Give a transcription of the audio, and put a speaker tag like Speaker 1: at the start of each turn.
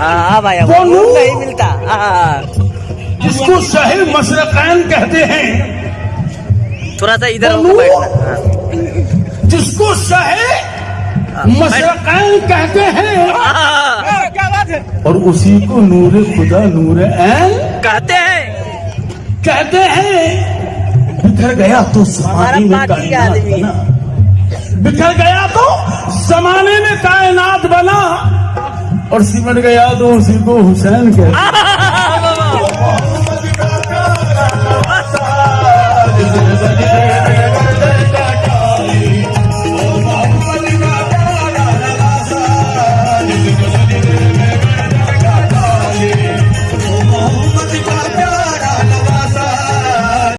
Speaker 1: हाँ हाँ भाई
Speaker 2: वो
Speaker 1: वो
Speaker 2: नूर-
Speaker 1: नहीं मिलता। हाँ
Speaker 2: जिसको शहे मशरकैन कहते हैं।
Speaker 1: थोड़ा सा इधर हाँ।
Speaker 2: जिसको शहे मशरकैन कहते हैं।
Speaker 1: हाँ,
Speaker 2: और उसी को नूर खुदा नूर ऐन
Speaker 1: कहते हैं।
Speaker 2: कहते हैं। बिखर गया तो जमाने में
Speaker 1: पार्टी आदमी।
Speaker 2: और सिमट गया तो उसी को हुसैन के हैं।